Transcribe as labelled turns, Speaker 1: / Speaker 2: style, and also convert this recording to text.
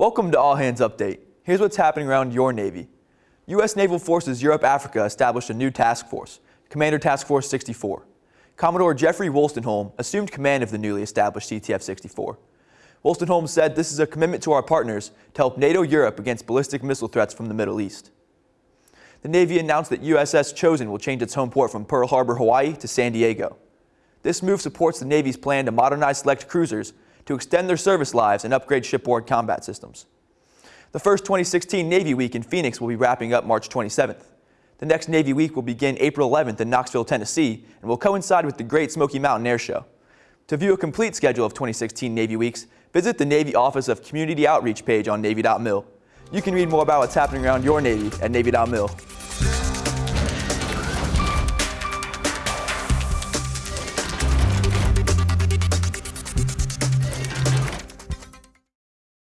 Speaker 1: Welcome to All Hands Update. Here's what's happening around your Navy. U.S. Naval Forces Europe Africa established a new task force, Commander Task Force 64. Commodore Jeffrey Wolstenholme assumed command of the newly established CTF 64. Wolstenholme said this is a commitment to our partners to help NATO Europe against ballistic missile threats from the Middle East. The Navy announced that USS Chosin will change its home port from Pearl Harbor, Hawaii to San Diego. This move supports the Navy's plan to modernize select cruisers to extend their service lives and upgrade shipboard combat systems. The first 2016 Navy Week in Phoenix will be wrapping up March 27th. The next Navy Week will begin April 11th in Knoxville, Tennessee, and will coincide with the Great Smoky Mountain Air Show. To view a complete schedule of 2016 Navy Weeks, visit the Navy Office of Community Outreach page on Navy.mil. You can read more about what's happening around your Navy at Navy.mil.